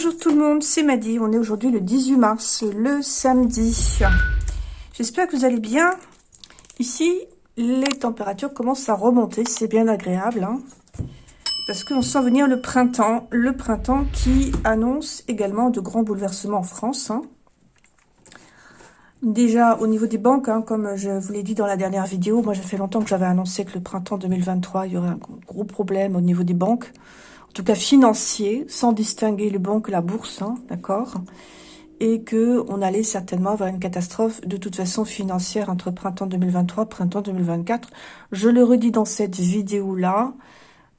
Bonjour tout le monde, c'est Maddy. On est aujourd'hui le 18 mars, le samedi. J'espère que vous allez bien. Ici, les températures commencent à remonter, c'est bien agréable. Hein parce qu'on sent venir le printemps. Le printemps qui annonce également de grands bouleversements en France. Hein. Déjà, au niveau des banques, hein, comme je vous l'ai dit dans la dernière vidéo, moi, j'ai fait longtemps que j'avais annoncé que le printemps 2023, il y aurait un gros problème au niveau des banques tout cas financier, sans distinguer les banques, la bourse, hein, d'accord et que on allait certainement avoir une catastrophe de toute façon financière entre printemps 2023 printemps 2024. Je le redis dans cette vidéo-là,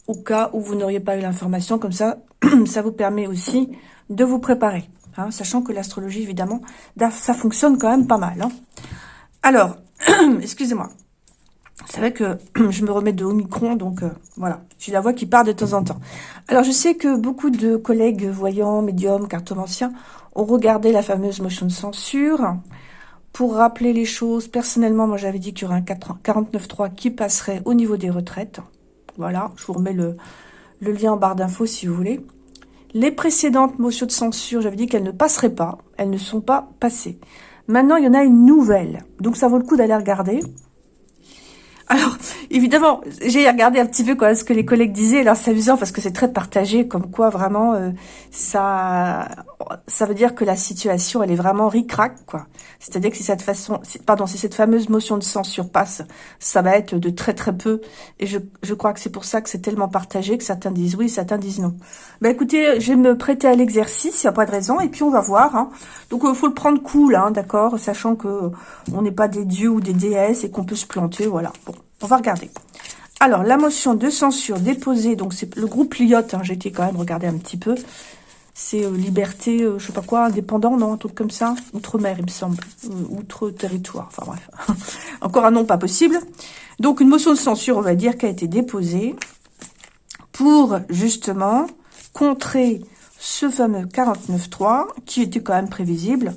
au cas où vous n'auriez pas eu l'information, comme ça, ça vous permet aussi de vous préparer, hein, sachant que l'astrologie, évidemment, ça fonctionne quand même pas mal. Hein. Alors, excusez-moi, c'est vrai que je me remets de Omicron, donc euh, voilà, j'ai la voix qui part de temps en temps. Alors, je sais que beaucoup de collègues voyants, médiums, cartomanciens ont regardé la fameuse motion de censure. Pour rappeler les choses, personnellement, moi j'avais dit qu'il y aurait un 49.3 qui passerait au niveau des retraites. Voilà, je vous remets le, le lien en barre d'infos si vous voulez. Les précédentes motions de censure, j'avais dit qu'elles ne passeraient pas. Elles ne sont pas passées. Maintenant, il y en a une nouvelle. Donc, ça vaut le coup d'aller regarder. Alors, évidemment, j'ai regardé un petit peu quoi, ce que les collègues disaient. Alors, c'est amusant parce que c'est très partagé, comme quoi vraiment, euh, ça ça veut dire que la situation, elle est vraiment ric-rac, quoi. C'est-à-dire que si cette façon, pardon, si cette fameuse motion de censure passe, ça va être de très très peu. Et je, je crois que c'est pour ça que c'est tellement partagé que certains disent oui, certains disent non. Ben écoutez, je vais me prêter à l'exercice, il n'y a pas de raison, et puis on va voir. Hein. Donc, il faut le prendre cool, hein, d'accord, sachant que on n'est pas des dieux ou des déesses et qu'on peut se planter, voilà. On va regarder. Alors, la motion de censure déposée, donc c'est le groupe Lyotte, hein, j'ai été quand même regarder un petit peu. C'est euh, liberté, euh, je sais pas quoi, indépendant, non, un truc comme ça? Outre-mer, il me semble. Euh, outre-territoire, enfin bref. Encore un nom pas possible. Donc, une motion de censure, on va dire, qui a été déposée pour, justement, contrer ce fameux 49.3, qui était quand même prévisible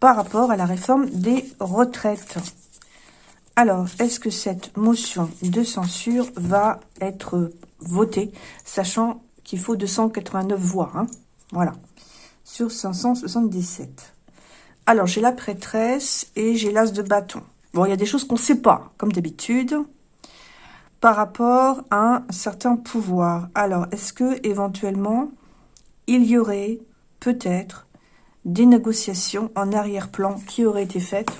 par rapport à la réforme des retraites. Alors, est-ce que cette motion de censure va être votée, sachant qu'il faut 289 voix, hein? Voilà, sur 577. Alors, j'ai la prêtresse et j'ai l'as de bâton. Bon, il y a des choses qu'on ne sait pas, comme d'habitude, par rapport à un certain pouvoir. Alors, est-ce que éventuellement, il y aurait peut-être des négociations en arrière-plan qui auraient été faites?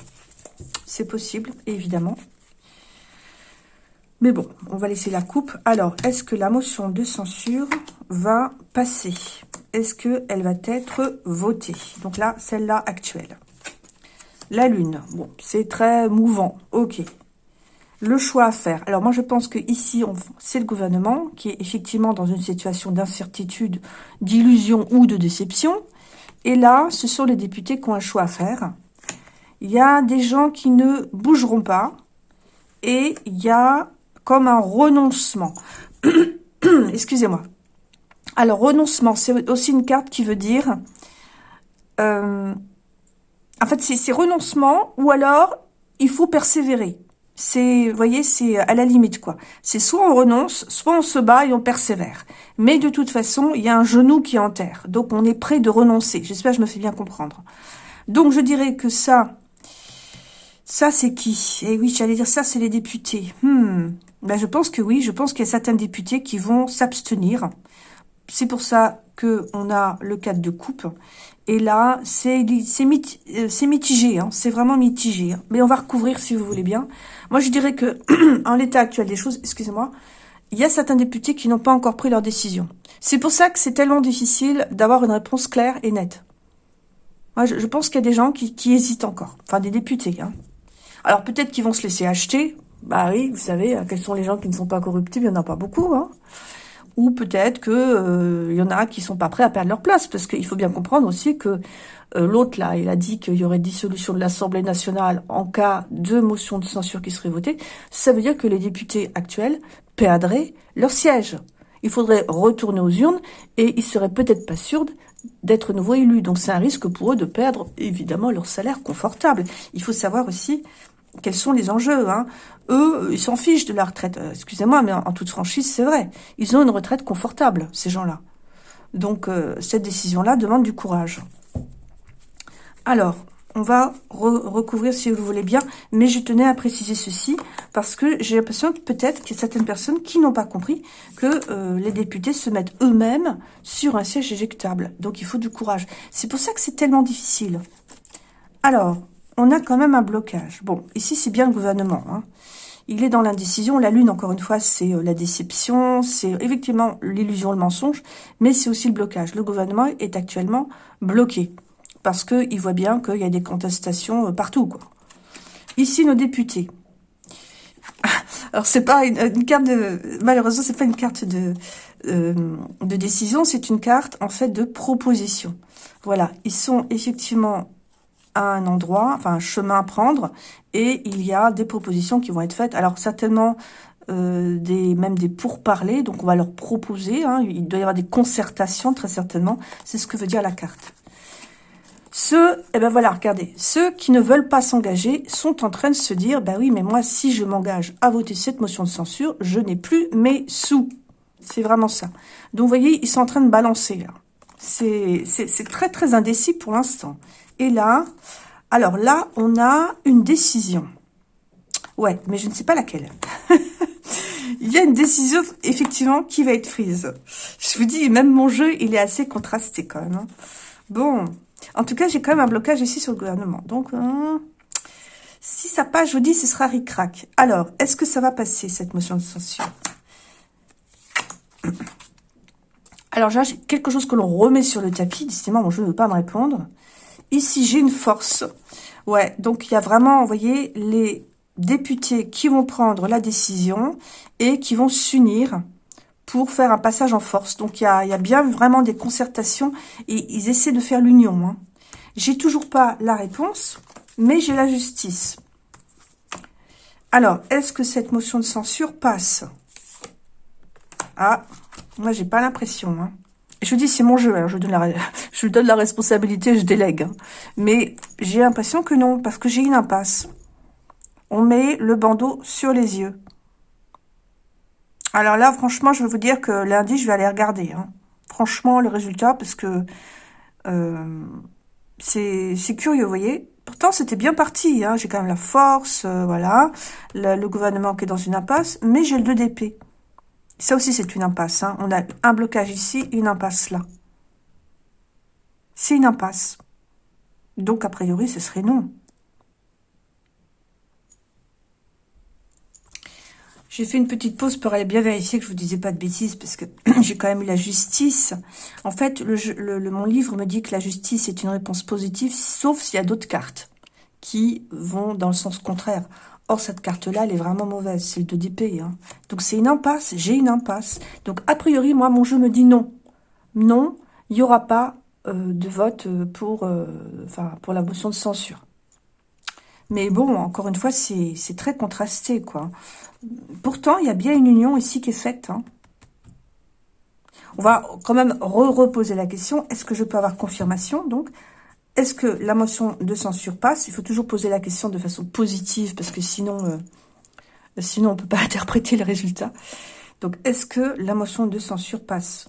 C'est possible, évidemment. Mais bon, on va laisser la coupe. Alors, est-ce que la motion de censure va passer? Est-ce qu'elle va être votée? Donc là, celle-là actuelle. La lune, bon, c'est très mouvant. Ok. Le choix à faire. Alors moi, je pense que ici, c'est le gouvernement qui est effectivement dans une situation d'incertitude, d'illusion ou de déception. Et là, ce sont les députés qui ont un choix à faire il y a des gens qui ne bougeront pas et il y a comme un renoncement. Excusez-moi. Alors, renoncement, c'est aussi une carte qui veut dire... Euh, en fait, c'est renoncement ou alors il faut persévérer. C'est, vous voyez, c'est à la limite, quoi. C'est soit on renonce, soit on se bat et on persévère. Mais de toute façon, il y a un genou qui est en terre. Donc, on est prêt de renoncer. J'espère que je me fais bien comprendre. Donc, je dirais que ça, ça, c'est qui? Eh oui, j'allais dire ça, c'est les députés. Hmm. Ben, je pense que oui, je pense qu'il y a certains députés qui vont s'abstenir. C'est pour ça que on a le cadre de coupe. Et là, c'est euh, mitigé, hein. c'est vraiment mitigé. Mais on va recouvrir si vous voulez bien. Moi, je dirais que, en l'état actuel des choses, excusez-moi, il y a certains députés qui n'ont pas encore pris leur décision. C'est pour ça que c'est tellement difficile d'avoir une réponse claire et nette. Moi, je, pense qu'il y a des gens qui, qui hésitent encore. Enfin, des députés, hein. Alors peut-être qu'ils vont se laisser acheter. Bah oui, vous savez, euh, quels sont les gens qui ne sont pas corruptibles? Il n'y en a pas beaucoup. Hein. Ou peut-être qu'il euh, y en a qui sont pas prêts à perdre leur place. Parce qu'il faut bien comprendre aussi que euh, l'autre, là, il a dit qu'il y aurait dissolution de l'Assemblée nationale en cas de motion de censure qui serait votée. Ça veut dire que les députés actuels perdraient leur siège. Il faudrait retourner aux urnes et ils seraient peut-être pas sûrs d'être nouveau élus. Donc c'est un risque pour eux de perdre évidemment leur salaire confortable. Il faut savoir aussi quels sont les enjeux. Hein. Eux, ils s'en fichent de la retraite. Euh, excusez-moi, mais en, toute franchise, c'est vrai. Ils ont une retraite confortable, ces gens-là. Donc, euh, cette décision-là demande du courage. Alors, on va recouvrir si vous voulez bien, mais je tenais à préciser ceci, parce que j'ai l'impression que peut-être qu'il y a certaines personnes qui n'ont pas compris que euh, les députés se mettent eux-mêmes sur un siège éjectable. Donc il faut du courage. C'est pour ça que c'est tellement difficile. Alors, on a quand même un blocage. Bon, ici c'est bien le gouvernement. Hein. Il est dans l'indécision. La lune, encore une fois, c'est euh, la déception, c'est effectivement l'illusion, le mensonge, mais c'est aussi le blocage. Le gouvernement est actuellement bloqué parce qu'il voit bien qu'il y a des contestations euh, partout. Ici, nos députés. Alors, c'est pas une, carte de... Malheureusement, c'est pas une carte euh, de décision, c'est une carte, en fait, de proposition. Voilà, ils sont effectivement à un endroit, enfin, un chemin à prendre, et il y a des propositions qui vont être faites. Alors, certainement, euh, des même des pourparlers, donc on va leur proposer, hein, il doit y avoir des concertations, très certainement, c'est ce que veut dire la carte. Ceux, eh ben voilà, regardez, ceux qui ne veulent pas s'engager sont en train de se dire, bah oui, mais moi, si je m'engage à voter cette motion de censure, je n'ai plus mes sous. C'est vraiment ça. Donc, vous voyez, ils sont en train de balancer, là. C'est très, très indécis pour l'instant. Et là, alors là, on a une décision. Ouais, mais je ne sais pas laquelle. il y a une décision, effectivement, qui va être prise. Je vous dis, même mon jeu, il est assez contrasté quand même. Hein. Bon, en tout cas, j'ai quand même un blocage ici sur le gouvernement. Donc, hein, si ça passe, je vous dis, ce sera ric-rac. Alors, est-ce que ça va passer, cette motion de censure? Alors, j'ai quelque chose que l'on remet sur le tapis. Décidément, mon jeu ne veut pas me répondre. Ici, j'ai une force. Ouais, donc il y a vraiment, vous voyez, les députés qui vont prendre la décision et qui vont s'unir pour faire un passage en force. Donc, il y a, bien vraiment des concertations et ils essaient de faire l'union. Hein. J'ai toujours pas la réponse, mais j'ai la justice. Alors, est-ce que cette motion de censure passe? Ah, moi, j'ai pas l'impression. Hein. Je vous dis, c'est mon jeu. Hein. Je, donne donne la responsabilité, je délègue. Hein. Mais j'ai l'impression que non, parce que j'ai une impasse. On met le bandeau sur les yeux. Alors là, franchement, je vais vous dire que lundi, je vais aller regarder. Hein. Franchement, le résultat, parce que euh, c'est curieux, vous voyez. Pourtant, c'était bien parti. J'ai quand même la force, euh, voilà. Le, gouvernement qui est dans une impasse, mais j'ai le 2 d'épée. Ça aussi, c'est une impasse. Hein. On a un blocage ici, une impasse là. C'est une impasse. Donc, a priori, ce serait non. J'ai fait une petite pause pour aller bien vérifier que je vous disais pas de bêtises, parce que j'ai quand même eu la justice. En fait, mon livre me dit que la justice est une réponse positive, sauf s'il y a d'autres cartes qui vont dans le sens contraire. Or, cette carte-là, elle est vraiment mauvaise. C'est le 2 d'épée. Hein. Donc, c'est une impasse. J'ai une impasse. Donc, a priori, moi, mon jeu me dit non. Non, il n'y aura pas euh, de vote euh, pour, euh, pour la motion de censure. Mais bon, encore une fois, c'est très contrasté, quoi. Pourtant, il y a bien une union ici qui est faite. Hein. On va quand même re-reposer la question. Est-ce que je peux avoir confirmation Donc, est-ce que la motion de censure passe Il faut toujours poser la question de façon positive, parce que sinon, euh, sinon on ne peut pas interpréter le résultat. Donc, est-ce que la motion de censure passe?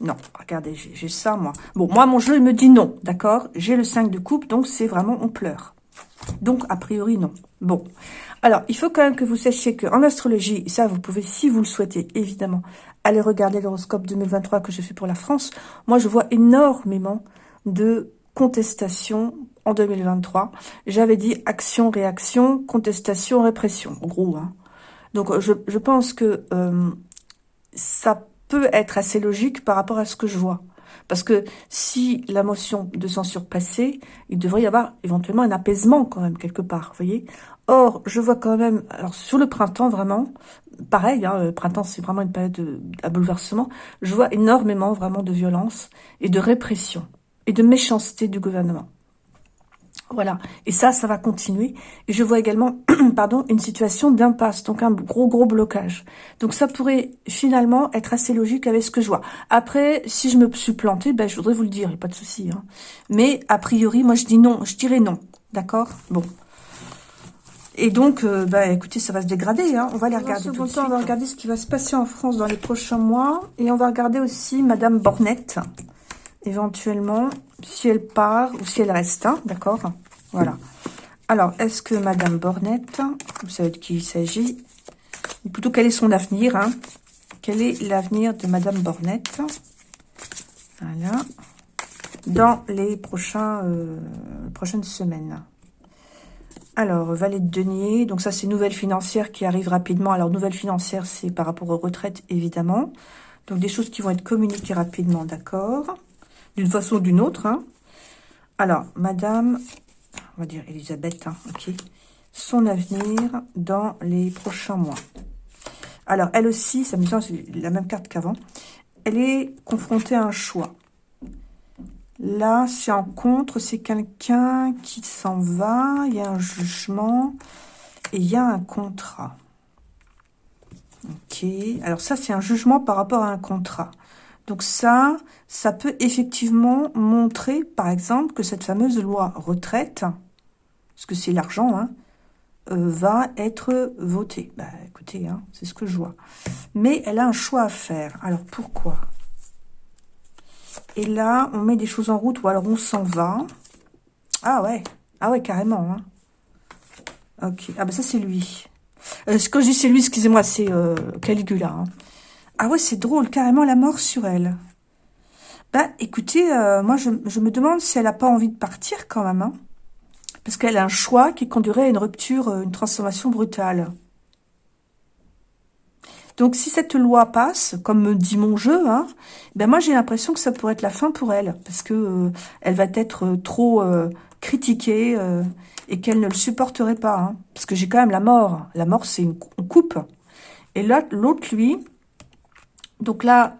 Non, regardez, j'ai ça, moi. Bon, moi, mon jeu, il me dit non, d'accord? J'ai le 5 de coupe, donc c'est vraiment, on pleure. Donc, a priori, non. Bon, alors, il faut quand même que vous sachiez qu'en astrologie, ça, vous pouvez, si vous le souhaitez, évidemment, aller regarder l'horoscope 2023 que j'ai fait pour la France. Moi, je vois énormément de contestations en 2023. J'avais dit action, réaction, contestation, répression, en gros. Hein. Donc, je, je, pense que euh, ça peut être assez logique par rapport à ce que je vois. Parce que si la motion de censure passait, il devrait y avoir éventuellement un apaisement quand même quelque part, vous voyez Or, je vois quand même, alors sur le printemps vraiment, pareil, hein, le printemps c'est vraiment une période de, à bouleversement, je vois énormément vraiment de violence et de répression et de méchanceté du gouvernement. Voilà. Et ça, ça va continuer. Et je vois également, pardon, une situation d'impasse, donc un gros, gros blocage. Donc ça pourrait finalement être assez logique avec ce que je vois. Après, si je me suis plantée, ben, je voudrais vous le dire, il n'y a pas de souci. Hein. Mais a priori, moi je dis non, je dirais non. D'accord? Bon. Et donc, euh, bah, écoutez, ça va se dégrader. Hein. On va les regarder tout de suite. On va regarder ce qui va se passer en France dans les prochains mois. Et on va regarder aussi Madame Bornette, éventuellement, si elle part ou si elle reste. Hein, D'accord? Voilà. Alors, est-ce que Madame Bornette, vous savez de qui il s'agit? Ou plutôt, quel est son avenir hein? Quel est l'avenir de Madame Bornette? Voilà. Dans les euh, prochaines semaines. Alors, valet de denier, donc ça c'est nouvelle financière qui arrive rapidement. Alors, nouvelle financière, c'est par rapport aux retraites, évidemment. Donc, des choses qui vont être communiquées rapidement, d'accord? D'une façon ou d'une autre. Hein. Alors, madame, on va dire Elisabeth, hein, Son avenir dans les prochains mois. Alors, elle aussi, me semble c'est la même carte qu'avant. Elle est confrontée à un choix. Là, c'est en contre, c'est quelqu'un qui s'en va, il y a un jugement et il y a un contrat. Ok, alors ça, c'est un jugement par rapport à un contrat. Donc ça, ça peut effectivement montrer, par exemple, que cette fameuse loi retraite, parce que c'est l'argent, hein, euh, va être votée. Bah écoutez, hein, c'est ce que je vois. Mais elle a un choix à faire. Alors pourquoi? Et là, on met des choses en route ou alors on s'en va. Ah ouais, ah ouais, carrément. Hein. Ok, ah bah ça c'est lui. Euh, quand je dis c'est lui, excusez-moi, c'est euh, Caligula. Ah ouais, c'est drôle, carrément la mort sur elle. Bah écoutez, euh, moi je, me demande si elle n'a pas envie de partir quand même. Hein. Parce qu'elle a un choix qui conduirait à une rupture, une transformation brutale. Donc, si cette loi passe, comme me dit mon jeu, hein, ben moi, j'ai l'impression que ça pourrait être la fin pour elle, parce que euh, elle va être euh, trop euh, critiquée et qu'elle ne le supporterait pas. Hein, parce que j'ai quand même la mort. La mort, c'est une, coupe. Et l'autre, lui, donc là,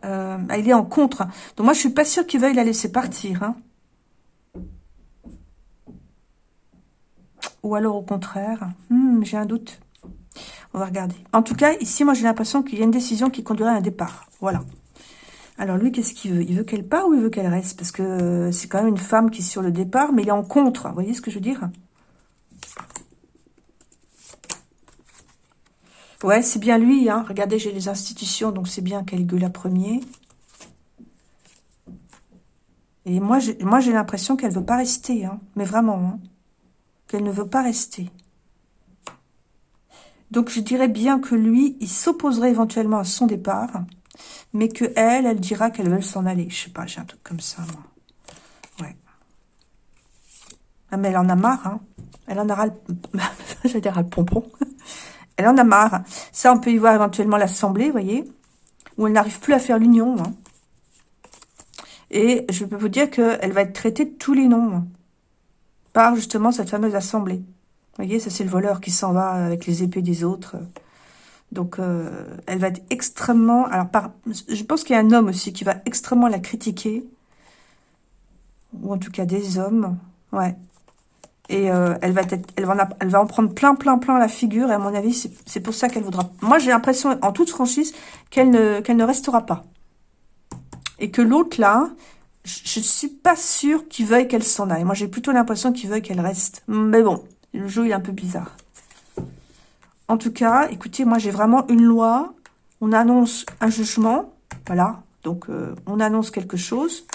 il est en contre. Donc moi, je suis pas sûre qu'il veuille la laisser partir. Hein. Ou alors, au contraire, hmm, j'ai un doute. On va regarder. En tout cas, ici, moi, j'ai l'impression qu'il y a une décision qui conduirait à un départ. Voilà. Alors, lui, qu'est-ce qu'il veut? Il veut qu'elle part ou il veut qu'elle reste? Parce que euh, c'est quand même une femme qui est sur le départ, mais il est en contre. Vous voyez ce que je veux dire? Ouais, c'est bien lui. Hein. Regardez, j'ai les institutions, donc c'est bien Caligula premier. Et moi, j'ai l'impression qu'elle veut pas rester. Hein. Mais vraiment, hein. qu'elle ne veut pas rester. Donc, je dirais bien que lui, il s'opposerait éventuellement à son départ, mais que elle, dira qu'elle veut s'en aller. Je sais pas, j'ai un truc comme ça, moi. Ouais. Ah, mais elle en a marre, hein. Elle en aura le... J'allais dire le pompon. Elle en a marre. Ça, on peut y voir éventuellement l'Assemblée, vous voyez, où elle n'arrive plus à faire l'union. Hein. Et je peux vous dire qu'elle va être traitée de tous les noms par justement cette fameuse Assemblée. Vous voyez, ça c'est le voleur qui s'en va avec les épées des autres. Donc, euh, elle va être extrêmement... Alors, par, je pense qu'il y a un homme aussi qui va extrêmement la critiquer. Ou en tout cas, des hommes. Ouais. Et euh, elle, va en, prendre plein, plein, plein la figure. Et à mon avis, c'est pour ça qu'elle voudra... Moi, j'ai l'impression, en toute franchise, qu'elle ne, qu'elle ne restera pas. Et que l'autre, là, je ne suis pas sûre qu'il veuille qu'elle s'en aille. Moi, j'ai plutôt l'impression qu'il veuille qu'elle reste. Mais bon, le jeu est un peu bizarre. En tout cas, écoutez, moi j'ai vraiment une loi. On annonce un jugement. Voilà. Donc, euh, on annonce quelque chose.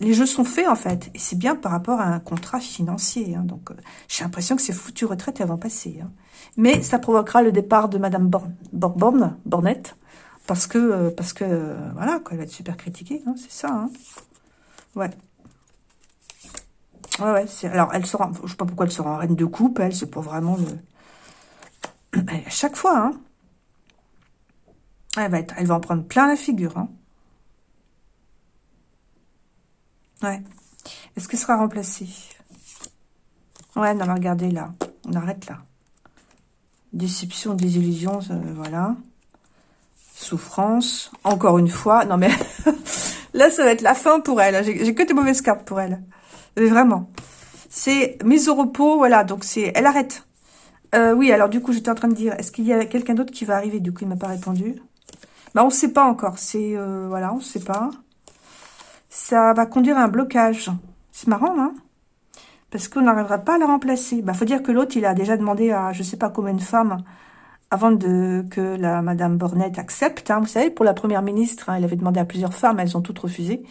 Les jeux sont faits, en fait. Et c'est bien par rapport à un contrat financier. Hein. Donc, euh, j'ai l'impression que ces foutues retraites, elles vont passer. Hein. Mais ça provoquera le départ de Madame Born Bornette. Parce que, euh, parce que voilà, quoi, elle va être super critiquée. Hein, c'est ça. Hein. Ouais. Ouais, ouais. Alors, elle sera... Je sais pas pourquoi elle sera en reine de coupe, elle. C'est pas vraiment le... à chaque fois, hein. Elle va, être... elle va en prendre plein la figure, hein. Ouais. Est-ce qu'elle sera remplacée Ouais, non, mais regardez, là. On arrête, là. Déception, désillusion, euh, voilà. Souffrance. Encore une fois. Non, mais... là, ça va être la fin pour elle. J'ai que des mauvaises cartes pour elle. Euh, vraiment. C'est mise au repos, voilà, donc c'est... Elle arrête. Euh, oui, alors du coup, j'étais en train de dire, est-ce qu'il y a quelqu'un d'autre qui va arriver? Du coup, il m'a pas répondu. Bah, on ne sait pas encore. C'est... Euh, voilà, on ne sait pas. Ça va conduire à un blocage. C'est marrant, hein? Parce qu'on n'arrivera pas à la remplacer. Il bah, faut dire que l'autre, il a déjà demandé à je sais pas combien de femmes avant de que la Madame Bornette accepte. Hein. Vous savez, pour la Première ministre, hein, elle avait demandé à plusieurs femmes, elles ont toutes refusé.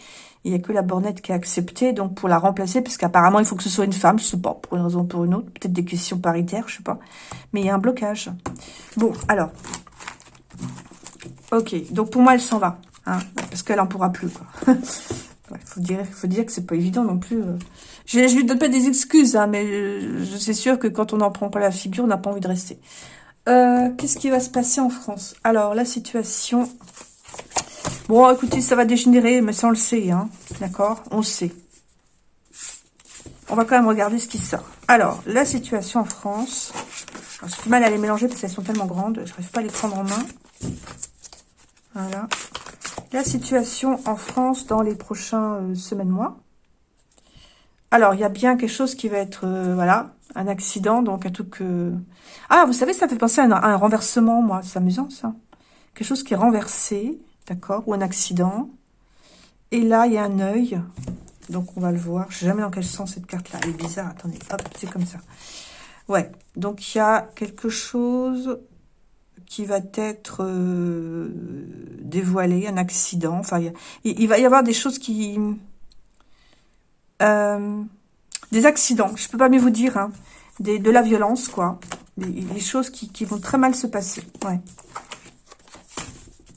Il n'y a que la Bornette qui a accepté, donc pour la remplacer, parce qu'apparemment, il faut que ce soit une femme, je sais pas, pour une raison ou pour une autre. Peut-être des questions paritaires, je sais pas. Mais il y a un blocage. Bon, alors. Ok, donc pour moi, elle s'en va. Hein, parce qu'elle en pourra plus. Il faut dire, faut dire que c'est pas évident non plus. Euh. Je, je lui donne pas des excuses, hein, mais je, suis sûre que quand on n'en prend pas la figure, on n'a pas envie de rester. Euh, qu'est-ce qui va se passer en France? Alors, la situation... Bon, écoutez, ça va dégénérer, mais ça, on le sait, hein. D'accord? On le sait. On va quand même regarder ce qui sort. Alors, la situation en France... J'ai du mal à les mélanger parce qu'elles sont tellement grandes. Je n'arrive pas à les prendre en main. Voilà. La situation en France dans les prochains euh, semaines, mois. Alors, il y a bien quelque chose qui va être... Euh, voilà, un accident, donc un truc que... Ah, vous savez, ça fait penser à un, renversement, moi. C'est amusant, ça. Quelque chose qui est renversé, d'accord, ou un accident. Et là, il y a un œil. Donc, on va le voir. Je sais jamais dans quel sens cette carte-là. Est bizarre. Attendez, hop, c'est comme ça. Ouais, donc il y a quelque chose qui va être euh, dévoilé, un accident. Enfin, il, va y avoir des choses qui... Euh, des accidents, je peux pas mieux vous dire, hein. de la violence, quoi. Des, choses qui, vont très mal se passer, ouais.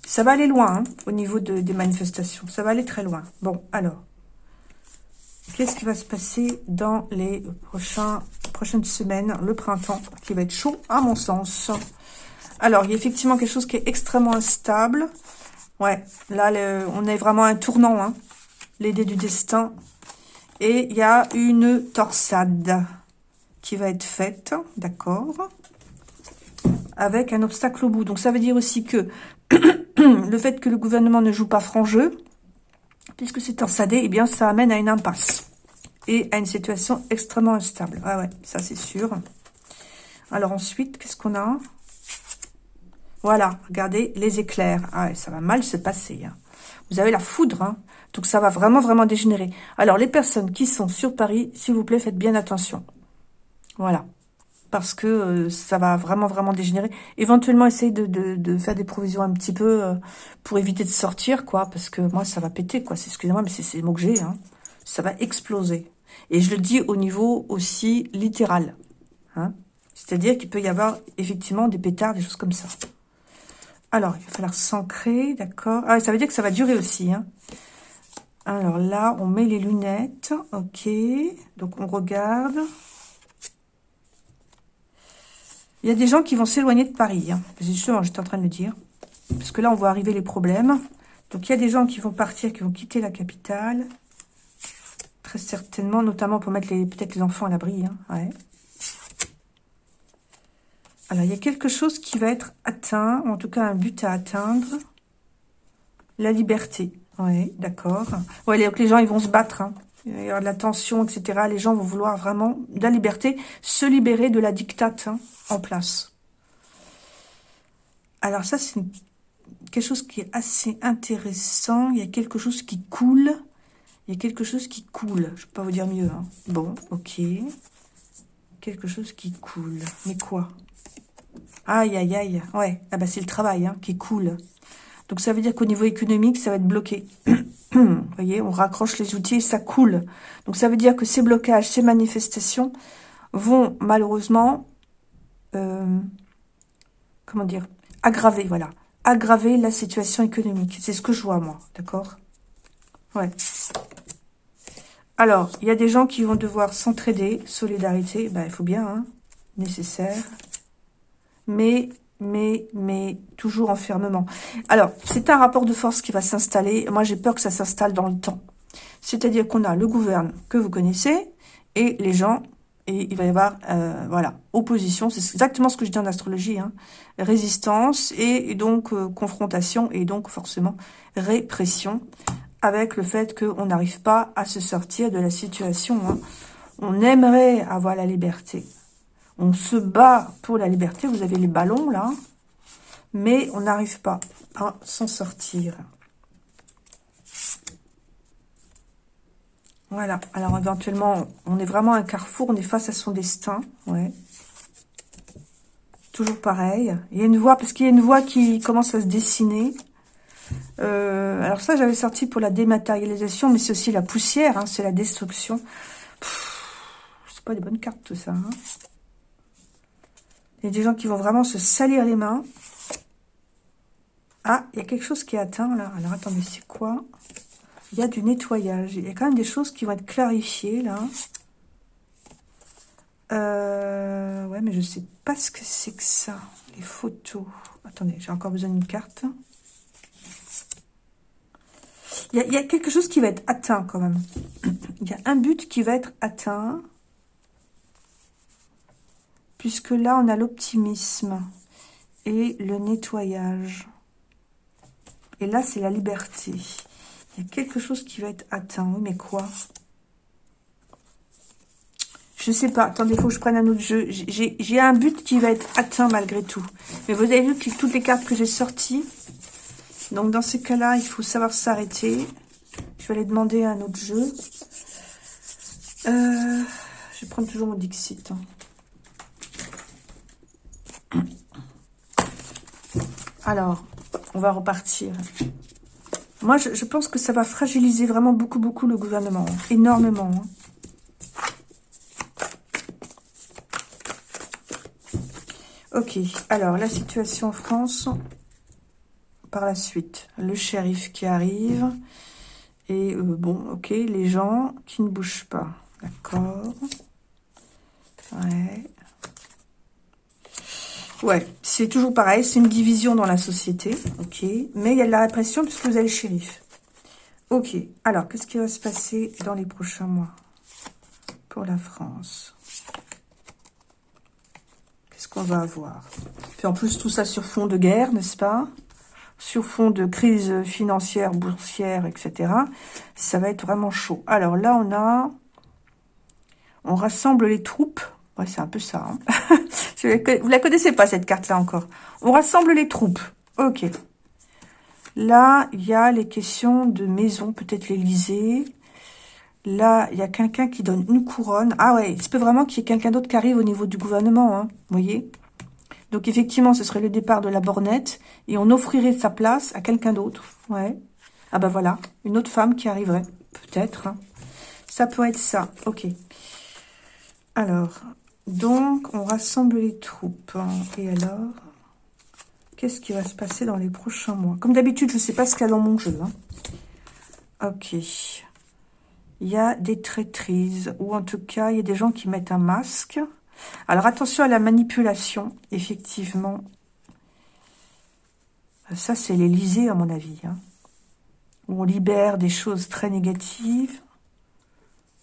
Ça va aller loin, hein, au niveau des manifestations. Ça va aller très loin. Bon, alors. Qu'est-ce qui va se passer dans les prochaines semaines, le printemps, qui va être chaud, à mon sens? Alors, il y a effectivement quelque chose qui est extrêmement instable. Ouais, là, on est vraiment à un tournant, hein. Du destin, et il y a une torsade qui va être faite, d'accord Avec un obstacle au bout. Donc ça veut dire aussi que le fait que le gouvernement ne joue pas franc jeu, puisque c'est torsadé, eh bien ça amène à une impasse. Et à une situation extrêmement instable. Ah ouais, ça c'est sûr. Alors ensuite, qu'est-ce qu'on a? Voilà, regardez, les éclairs. Ah ça va mal se passer. Hein. Vous avez la foudre, hein donc ça va vraiment, vraiment dégénérer. Alors les personnes qui sont sur Paris, s'il vous plaît, faites bien attention. Voilà. Parce que euh, ça va vraiment, vraiment dégénérer. Éventuellement, essayez de, faire des provisions un petit peu euh, pour éviter de sortir, quoi. Parce que moi, ça va péter, quoi. Excusez-moi, mais c'est le mot que j'ai. Hein. Ça va exploser. Et je le dis au niveau aussi littéral. Hein. C'est-à-dire qu'il peut y avoir effectivement des pétards, des choses comme ça. Alors, il va falloir s'ancrer, d'accord Ah, ça veut dire que ça va durer aussi. Hein. Alors là, on met les lunettes. Ok. Donc, on regarde. Il y a des gens qui vont s'éloigner de Paris. Hein. Justement, j'étais en train de le dire. Parce que là, on voit arriver les problèmes. Donc, il y a des gens qui vont partir, qui vont quitter la capitale. Très certainement, notamment pour mettre peut-être les enfants à l'abri. Hein. Alors, il y a quelque chose qui va être atteint, ou en tout cas un but à atteindre. La liberté. Oui, d'accord. Oui, donc les gens, ils vont se battre. Hein. Il y aura de la tension, etc. Les gens vont vouloir vraiment de la liberté, se libérer de la dictate hein, en place. Alors ça, c'est quelque chose qui est assez intéressant. Il y a quelque chose qui coule. Il y a quelque chose qui coule. Je ne peux pas vous dire mieux. Hein. Bon, ok. Quelque chose qui coule. Mais quoi? Aïe, aïe, aïe. Ouais, ah bah c'est le travail hein, qui coule. Donc ça veut dire qu'au niveau économique, ça va être bloqué. Vous voyez, on raccroche les outils et ça coule. Donc ça veut dire que ces blocages, ces manifestations vont malheureusement, euh, comment dire, aggraver, voilà, aggraver la situation économique. C'est ce que je vois, moi, d'accord? Ouais. Alors, il y a des gens qui vont devoir s'entraider, solidarité, ben, il faut bien, hein, nécessaire mais, mais, mais, toujours enfermement. Alors, c'est un rapport de force qui va s'installer. Moi, j'ai peur que ça s'installe dans le temps. C'est-à-dire qu'on a le gouverne que vous connaissez et les gens, et il va y avoir, euh, voilà, opposition. C'est exactement ce que je dis en astrologie. Hein. Résistance et, donc euh, confrontation et donc forcément répression avec le fait qu'on n'arrive pas à se sortir de la situation. Hein. On aimerait avoir la liberté. On se bat pour la liberté. Vous avez les ballons, là. Mais on n'arrive pas à s'en sortir. Voilà. Alors, éventuellement, on est vraiment un carrefour. On est face à son destin. Ouais. Toujours pareil. Il y a une voie, parce qu'il y a une voie qui commence à se dessiner. Euh, alors ça, j'avais sorti pour la dématérialisation, mais c'est aussi la poussière. Hein, c'est la destruction. C'est pas des bonnes cartes, tout ça. Hein. Il y a des gens qui vont vraiment se salir les mains. Ah, il y a quelque chose qui est atteint, là. Alors, attendez, c'est quoi? Il y a du nettoyage. Il y a quand même des choses qui vont être clarifiées, là. Euh, ouais, mais je sais pas ce que c'est que ça. Les photos. Attendez, j'ai encore besoin d'une carte. Il y, a, quelque chose qui va être atteint, quand même. Il y a un but qui va être atteint. Puisque là, on a l'optimisme et le nettoyage. Et là, c'est la liberté. Il y a quelque chose qui va être atteint. mais quoi? Je sais pas. Attendez, il faut que je prenne un autre jeu. J'ai un but qui va être atteint malgré tout. Mais vous avez vu que toutes les cartes que j'ai sorties. Donc, dans ces cas-là, il faut savoir s'arrêter. Je vais aller demander un autre jeu. Euh, je vais prendre toujours mon Dixit. Hein. Alors, on va repartir. Moi, je, pense que ça va fragiliser vraiment beaucoup, beaucoup le gouvernement. Hein. Énormément. Hein. Ok, alors la situation en France, par la suite, le shérif qui arrive, et euh, bon, ok, les gens qui ne bougent pas, d'accord, ouais, Ouais, c'est toujours pareil, c'est une division dans la société, ok. Mais il y a de la répression puisque vous avez le shérif. Ok, alors, qu'est-ce qui va se passer dans les prochains mois pour la France? Qu'est-ce qu'on va avoir? Puis en plus, tout ça sur fond de guerre, n'est-ce pas? Sur fond de crise financière, boursière, etc. Ça va être vraiment chaud. Alors là, on a... On rassemble les troupes Ouais, c'est un peu ça. Hein. Vous la connaissez pas, cette carte-là, encore. On rassemble les troupes. Ok. Là, il y a les questions de maison, peut-être l'Elysée. Là, il y a quelqu'un qui donne une couronne. Ah ouais, il se peut vraiment qu'il y ait quelqu'un d'autre qui arrive au niveau du gouvernement, hein, vous voyez Donc, effectivement, ce serait le départ de la bornette. Et on offrirait sa place à quelqu'un d'autre. Ouais. Ah bah voilà, une autre femme qui arriverait. Peut-être. Hein. Ça peut être ça. Ok. Alors, donc, on rassemble les troupes. Et alors, qu'est-ce qui va se passer dans les prochains mois? Comme d'habitude, je ne sais pas ce qu'il y a dans mon jeu. Hein. Ok. Il y a des traîtrises, ou en tout cas, il y a des gens qui mettent un masque. Alors, attention à la manipulation, effectivement. Ça, c'est l'Élysée, à mon avis. Hein. Où on libère des choses très négatives.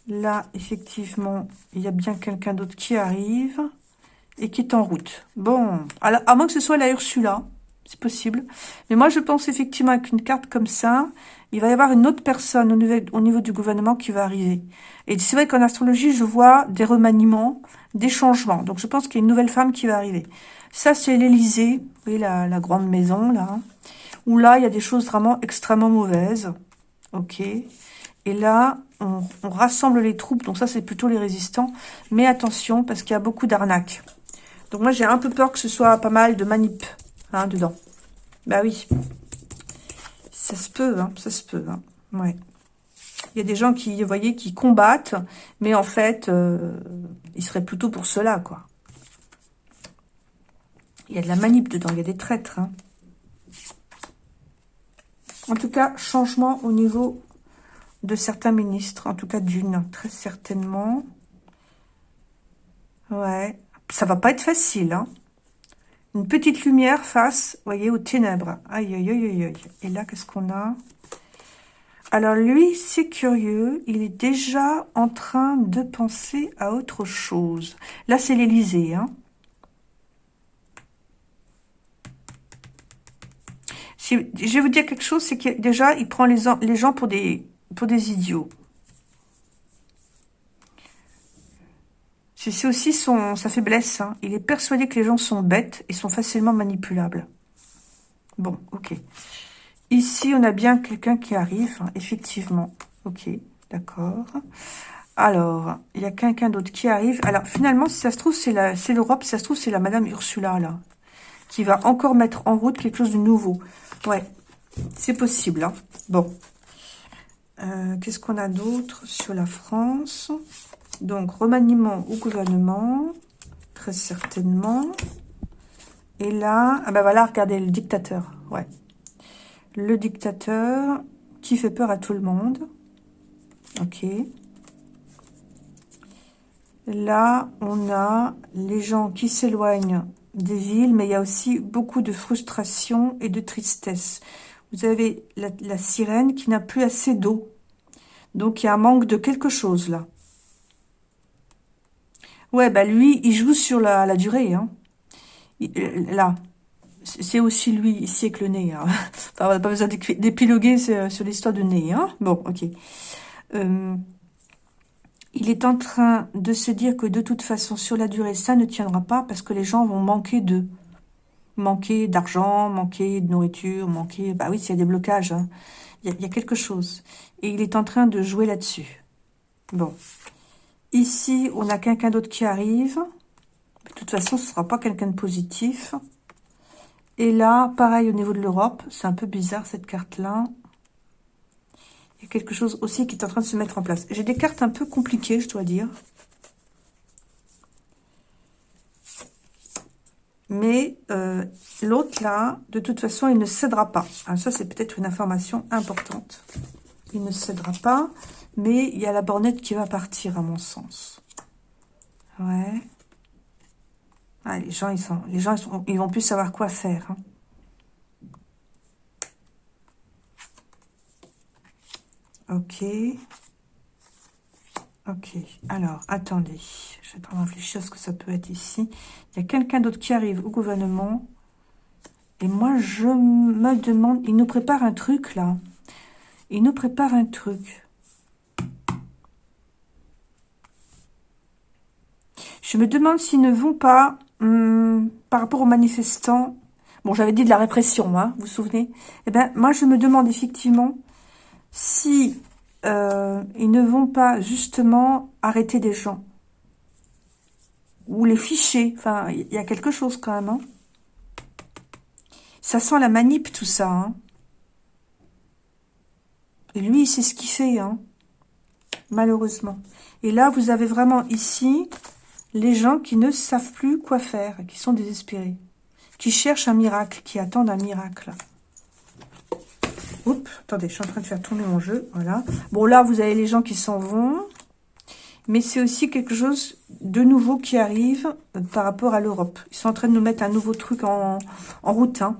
Là, effectivement, il y a bien quelqu'un d'autre qui arrive et qui est en route. Bon, à moins que ce soit la Ursula, c'est possible. Mais moi, je pense effectivement avec une carte comme ça, il va y avoir une autre personne au niveau, au niveau du gouvernement qui va arriver. Et c'est vrai qu'en astrologie, je vois des remaniements, des changements. Donc, je pense qu'il y a une nouvelle femme qui va arriver. Ça, c'est l'Élysée, vous voyez la, la grande maison, là. Où là, il y a des choses vraiment extrêmement mauvaises. Ok. Et là, on, rassemble les troupes. Donc ça, c'est plutôt les résistants. Mais attention, parce qu'il y a beaucoup d'arnaques. Donc moi, j'ai un peu peur que ce soit pas mal de manip hein, dedans. Bah oui. Ça se peut, hein, ça se peut. Hein. Il y a des gens qui, vous voyez, qui combattent, mais en fait, euh, ils seraient plutôt pour cela, quoi. Il y a de la manip dedans, il y a des traîtres. En tout cas, changement au niveau de certains ministres, en tout cas d'une, très certainement. Ouais, ça va pas être facile, hein. Une petite lumière face, voyez, aux ténèbres. Aïe, aïe, aïe, aïe, aïe. Et là, qu'est-ce qu'on a? Alors, lui, c'est curieux. Il est déjà en train de penser à autre chose. Là, c'est l'Élysée, hein. je vais vous dire quelque chose, c'est que déjà, il prend les, les gens pour des, pour des idiots. C'est aussi son, sa faiblesse. Hein. Il est persuadé que les gens sont bêtes et sont facilement manipulables. Bon, ok. Ici, on a bien quelqu'un qui arrive, hein, effectivement. Ok. D'accord. Alors, il y a quelqu'un d'autre qui arrive. Alors, finalement, si ça se trouve, c'est l'Europe. Si ça se trouve, c'est la Madame Ursula, là. Qui va encore mettre en route quelque chose de nouveau. Ouais, c'est possible. Hein. Bon. Euh, qu'est-ce qu'on a d'autre sur la France? Donc, remaniement au gouvernement. Très certainement. Et là, ah ben voilà, regardez, le dictateur. Ouais. Le dictateur qui fait peur à tout le monde. Ok. Là, on a les gens qui s'éloignent des villes, mais il y a aussi beaucoup de frustration et de tristesse. Vous avez la, sirène qui n'a plus assez d'eau. Donc, il y a un manque de quelque chose, là. Ouais, bah lui, il joue sur la, durée. Hein. Euh, là, c'est aussi lui, ici, avec le nez. Hein. Enfin, on n'a pas besoin d'épiloguer sur, l'histoire de nez. Hein. Bon, ok. Euh, il est en train de se dire que de toute façon, sur la durée, ça ne tiendra pas parce que les gens vont manquer de manquer d'argent, manquer de nourriture, manquer... Bah oui, s'il y a des blocages, hein. il, y a, quelque chose. Et il est en train de jouer là-dessus. Bon. Ici, on a quelqu'un d'autre qui arrive. De toute façon, ce ne sera pas quelqu'un de positif. Et là, pareil au niveau de l'Europe. C'est un peu bizarre, cette carte-là quelque chose aussi qui est en train de se mettre en place. J'ai des cartes un peu compliquées, je dois dire. Mais euh, l'autre là, de toute façon, il ne cédera pas. Alors ça, c'est peut-être une information importante. Il ne cédera pas, mais il y a la bornette qui va partir, à mon sens. Ouais. Ah, les gens, ils sont, les gens, ils vont plus savoir quoi faire. Hein. Ok. Ok. Alors, attendez. Je vais en réfléchir à ce que ça peut être ici. Il y a quelqu'un d'autre qui arrive au gouvernement. Et moi, je me demande... Il nous prépare un truc, là. Il nous prépare un truc. Je me demande s'ils ne vont pas, hum, par rapport aux manifestants... Bon, j'avais dit de la répression, hein, vous vous souvenez Eh bien, moi, je me demande effectivement si euh, ils ne vont pas justement arrêter des gens ou les ficher. Enfin, il y a quelque chose quand même. Hein. Ça sent la manip tout ça. Hein. Et lui, c'est ce qu'il fait, hein. malheureusement. Et là, vous avez vraiment ici les gens qui ne savent plus quoi faire, qui sont désespérés, qui cherchent un miracle, qui attendent un miracle. Oups, attendez, je suis en train de faire tourner mon jeu. Voilà. Bon, là, vous avez les gens qui s'en vont. Mais c'est aussi quelque chose de nouveau qui arrive par rapport à l'Europe. Ils sont en train de nous mettre un nouveau truc en, route. Hein.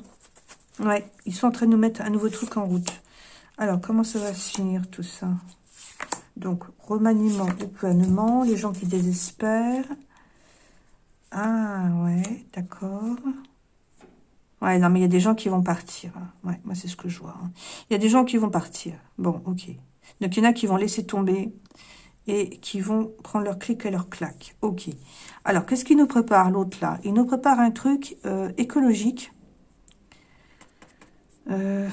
Ouais, ils sont en train de nous mettre un nouveau truc en route. Alors, comment ça va se finir tout ça? Donc, remaniement au gouvernement, les gens qui désespèrent. Ah, ouais, d'accord. Ouais, non, mais il y a des gens qui vont partir. Hein. Ouais, moi, c'est ce que je vois. Hein. Il y a des gens qui vont partir. Bon, ok. Donc, il y en a qui vont laisser tomber et qui vont prendre leur clic et leur claque. Ok. Alors, qu'est-ce qu'il nous prépare, l'autre, là? Il nous prépare un truc euh, écologique. Euh,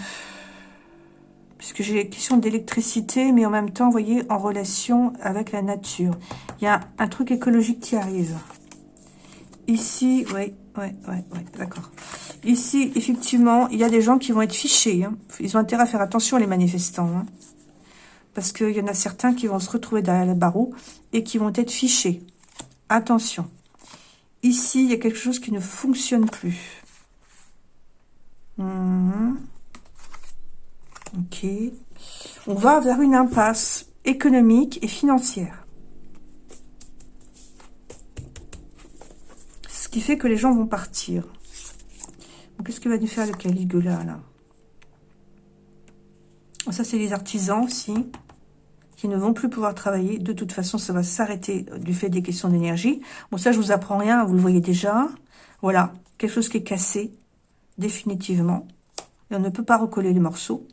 puisque j'ai question d'électricité, mais en même temps, vous voyez, en relation avec la nature. Il y a un truc écologique qui arrive. Ici, oui, oui, oui, oui, d'accord. Ici, effectivement, il y a des gens qui vont être fichés. Hein. Ils ont intérêt à faire attention, les manifestants. Hein. Parce qu'il y en a certains qui vont se retrouver derrière les barreaux et qui vont être fichés. Attention. Ici, il y a quelque chose qui ne fonctionne plus. Hum. Ok. On va vers une impasse économique et financière. Qui fait que les gens vont partir. Qu'est-ce que va nous faire le Caligula, là? Ça, c'est les artisans aussi, qui ne vont plus pouvoir travailler. De toute façon, ça va s'arrêter du fait des questions d'énergie. Bon, ça, je vous apprends rien, vous le voyez déjà. Voilà, quelque chose qui est cassé, définitivement. Et on ne peut pas recoller les morceaux.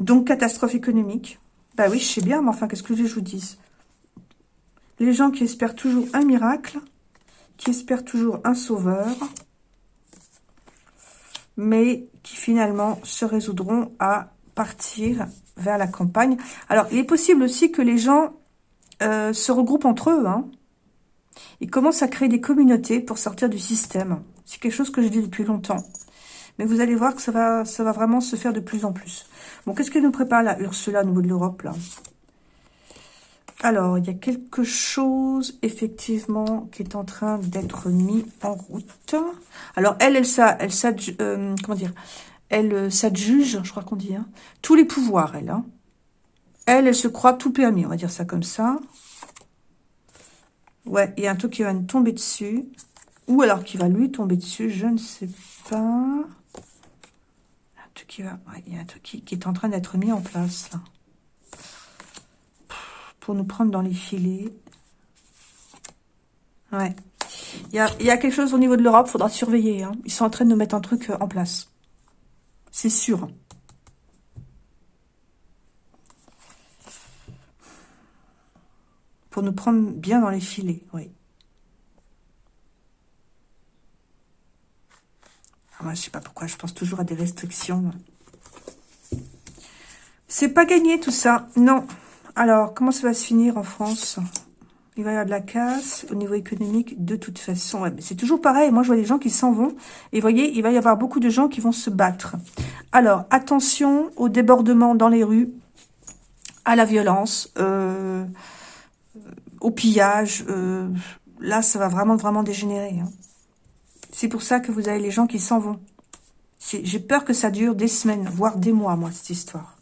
Donc, catastrophe économique. Bah oui, je sais bien, mais enfin, qu'est-ce que je vous dis Les gens qui espèrent toujours un miracle, qui espèrent toujours un sauveur, mais qui finalement se résoudront à partir vers la campagne. Alors, il est possible aussi que les gens euh, se regroupent entre eux. Hein. Ils commencent à créer des communautés pour sortir du système. C'est quelque chose que je dis depuis longtemps. Mais vous allez voir que ça va, ça va vraiment se faire de plus en plus. Bon, qu'est-ce que nous prépare la Ursula au niveau de l'Europe, là? Alors, il y a quelque chose, effectivement, qui est en train d'être mis en route. Alors, elle, elle, ça, elle, euh, comment dire, elle euh, s'adjuge, je crois qu'on dit, hein, tous les pouvoirs, elle. Hein. Elle, elle se croit tout permis, on va dire ça comme ça. Ouais, il y a un truc qui va nous tomber dessus. Ou alors qui va lui tomber dessus, je ne sais pas. Un truc qui il y a un truc qui est en train d'être mis en place, pour nous prendre dans les filets. Ouais. Il y a, quelque chose au niveau de l'Europe, faudra surveiller. Hein. Ils sont en train de nous mettre un truc euh, en place. C'est sûr. Pour nous prendre bien dans les filets, oui. Ah, moi, je sais pas pourquoi, je pense toujours à des restrictions. C'est pas gagné tout ça, non. Alors, comment ça va se finir en France? Il va y avoir de la casse au niveau économique de toute façon. c'est toujours pareil. Moi, je vois des gens qui s'en vont. Et voyez, il va y avoir beaucoup de gens qui vont se battre. Alors, attention au débordement dans les rues, à la violence, euh, au pillage. Euh, là, ça va vraiment, vraiment dégénérer. Hein. C'est pour ça que vous avez les gens qui s'en vont. J'ai peur que ça dure des semaines, voire des mois, moi, cette histoire.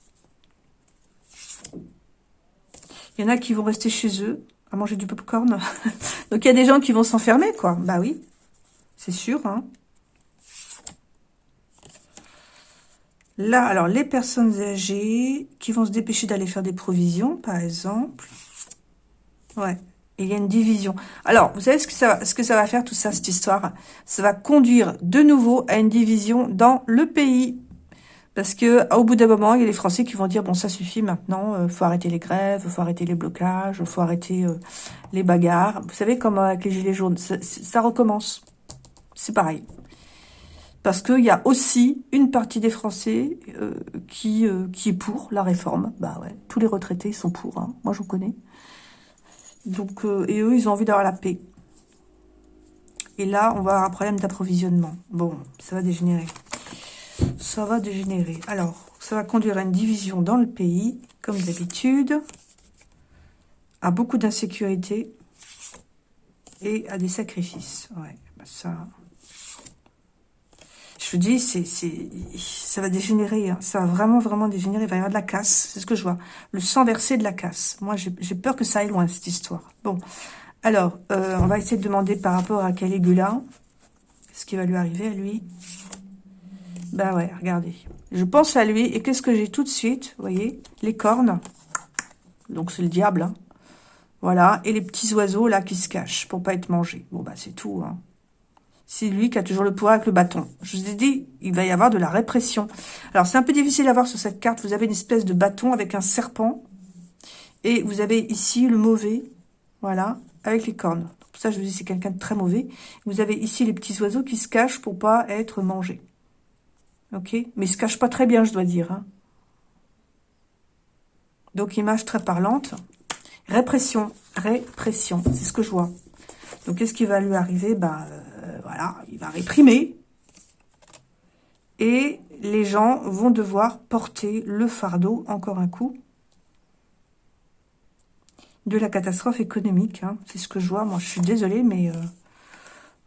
Il y en a qui vont rester chez eux à manger du popcorn. Donc, il y a des gens qui vont s'enfermer, quoi. Bah oui, c'est sûr. Hein. Là, alors, les personnes âgées qui vont se dépêcher d'aller faire des provisions, par exemple. Ouais, il y a une division. Alors, vous savez ce que ça va faire, tout ça, cette histoire? Ça va conduire de nouveau à une division dans le pays. Parce que au bout d'un moment, il y a les Français qui vont dire bon ça suffit maintenant, euh, faut arrêter les grèves, faut arrêter les blocages, faut arrêter euh, les bagarres. Vous savez comme avec les gilets jaunes, ça, recommence. C'est pareil. Parce qu'il y a aussi une partie des Français euh, qui qui est pour la réforme. Bah ouais, tous les retraités sont pour. Hein. Moi, je connais. Donc et eux, ils ont envie d'avoir la paix. Et là, on va avoir un problème d'approvisionnement. Bon, ça va dégénérer ça va dégénérer. Alors, ça va conduire à une division dans le pays, comme d'habitude, à beaucoup d'insécurité et à des sacrifices. Ouais, bah ça... Je vous dis, ça va dégénérer. Hein. Ça va vraiment, vraiment dégénérer. Il va y avoir de la casse. C'est ce que je vois. Le sang versé de la casse. Moi, j'ai peur que ça aille loin, cette histoire. Bon. Alors, euh, on va essayer de demander par rapport à Caligula ce qui va lui arriver à lui. Bah ouais, regardez. Je pense à lui, et qu'est-ce que j'ai tout de suite Vous voyez Les cornes. Donc c'est le diable. Hein. Voilà, et les petits oiseaux là qui se cachent pour pas être mangés. Bon bah c'est tout. Hein. C'est lui qui a toujours le pouvoir avec le bâton. Je vous ai dit, il va y avoir de la répression. Alors c'est un peu difficile à voir sur cette carte. Vous avez une espèce de bâton avec un serpent. Et vous avez ici le mauvais, voilà, avec les cornes. Ça je vous dis c'est quelqu'un de très mauvais. Vous avez ici les petits oiseaux qui se cachent pour pas être mangés. Ok Mais il se cache pas très bien, je dois dire. Hein. Donc, image très parlante. Répression. Répression. C'est ce que je vois. Donc, qu'est-ce qui va lui arriver? Ben, voilà, il va réprimer. Et les gens vont devoir porter le fardeau, encore un coup, de la catastrophe économique. Hein. C'est ce que je vois. Moi, je suis désolée, mais... Euh,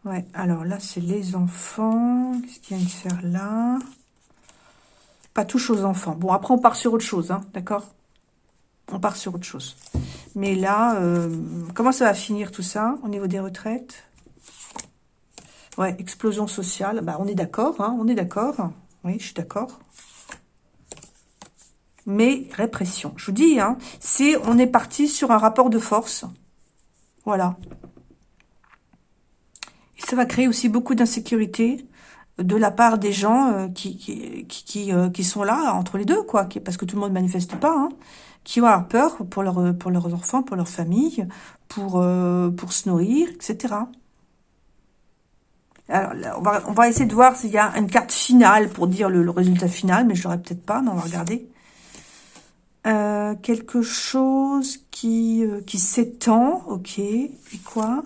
Ouais, alors là, c'est les enfants. Qu'est-ce qu'il y a de faire là? Pas touche aux enfants. Bon, après, on part sur autre chose, hein, d'accord? On part sur autre chose. Mais là, euh, comment ça va finir tout ça au niveau des retraites? Ouais, explosion sociale. Bah, on est d'accord, hein, on est d'accord. Oui, je suis d'accord. Mais répression. Je vous dis, hein, c'est on est parti sur un rapport de force. Voilà ça va créer aussi beaucoup d'insécurité de la part des gens euh, qui qui, qui, euh, qui, sont là entre les deux, quoi, parce que tout le monde manifeste pas, hein, qui ont peur pour, leur, pour leurs enfants, pour leur famille, pour, euh, pour se nourrir, etc. Alors, on va, on va essayer de voir s'il y a une carte finale pour dire le, résultat final, mais je l'aurai peut-être pas, mais on va regarder. Euh, quelque chose qui, euh, qui s'étend, ok. Et quoi?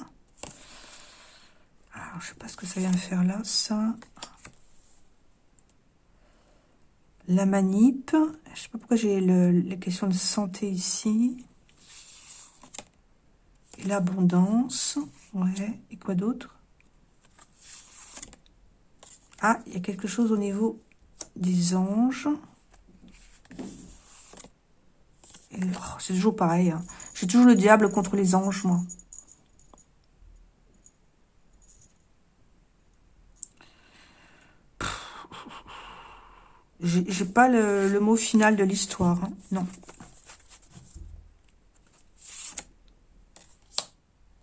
Alors, je sais pas ce que ça vient faire là, ça. La manip. Je sais pas pourquoi j'ai les questions de santé ici. L'abondance. Ouais. Et quoi d'autre? Ah, il y a quelque chose au niveau des anges. Oh, c'est toujours pareil. Hein. J'ai toujours le diable contre les anges, moi. J'ai pas le, mot final de l'histoire. Hein. Non.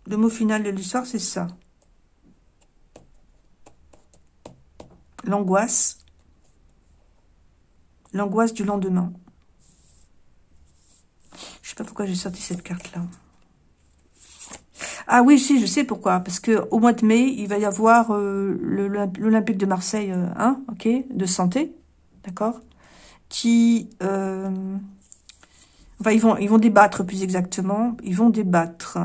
Le mot final de l'histoire, c'est ça. L'angoisse. L'angoisse du lendemain. Je sais pas pourquoi j'ai sorti cette carte-là. Ah oui, si, je sais pourquoi. Parce que au mois de mai, il va y avoir euh, l'Olympique de Marseille, hein, ok, de santé, d'accord? Qui, euh, enfin, ils vont, débattre plus exactement. Ils vont débattre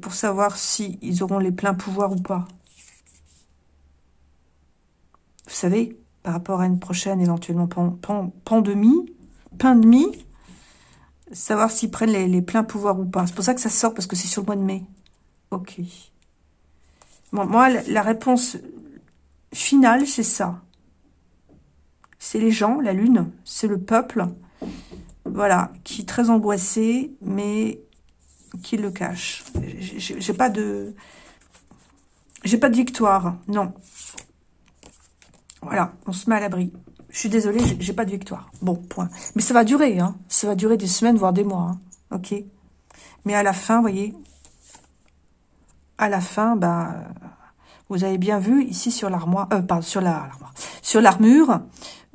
pour savoir si ils auront les pleins pouvoirs ou pas. Vous savez, par rapport à une prochaine éventuellement pandémie, pandémie, savoir s'ils prennent les, pleins pouvoirs ou pas. C'est pour ça que ça sort, parce que c'est sur le mois de mai. Ok. Moi, la réponse finale, c'est ça. C'est les gens, la lune, c'est le peuple, voilà, qui est très angoissé, mais qui le cache. J'ai pas de... J'ai pas de victoire, non. Voilà, on se met à l'abri. Je suis désolée, j'ai pas de victoire. Bon, point. Mais ça va durer, hein. Ça va durer des semaines, voire des mois, hein. Ok Mais à la fin, vous voyez, à la fin, bah, vous avez bien vu ici sur l'armoire, euh, pardon, sur la, sur l'armure,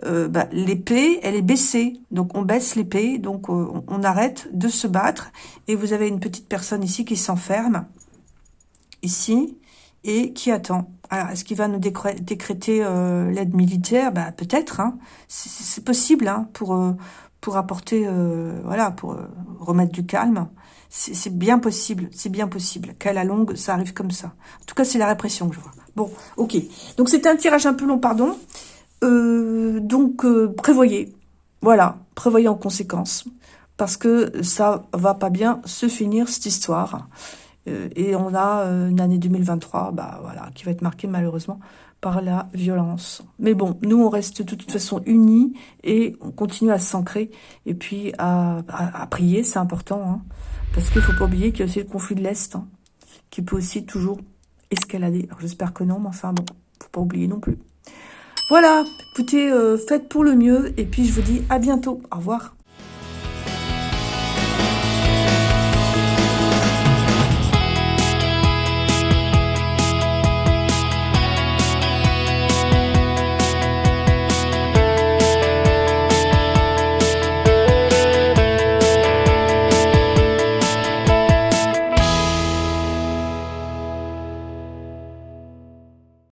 euh, bah, l'épée, elle est baissée. Donc, on baisse l'épée, donc euh, on, arrête de se battre. Et vous avez une petite personne ici qui s'enferme, ici, et qui attend. Alors, est-ce qu'il va nous décréter euh, l'aide militaire? Bah, Peut-être, hein. c'est possible, hein, pour, euh, pour apporter, voilà, pour remettre du calme. C'est bien possible, c'est bien possible qu'à la longue, ça arrive comme ça. En tout cas, c'est la répression que je vois. Bon, ok. Donc, c'était un tirage un peu long, pardon. donc, prévoyez. Voilà, prévoyez en conséquence. Parce que ça va pas bien se finir, cette histoire. Euh, et on a euh, une année 2023 bah, voilà, qui va être marquée malheureusement par la violence. Mais bon, nous, on reste de toute façon unis et on continue à s'ancrer et puis à, prier, c'est important. Hein, parce qu'il faut pas oublier qu'il y a aussi le conflit de l'Est hein, qui peut aussi toujours escalader. Alors j'espère que non, mais enfin bon, faut pas oublier non plus. Voilà, écoutez, euh, faites pour le mieux et puis je vous dis à bientôt. Au revoir.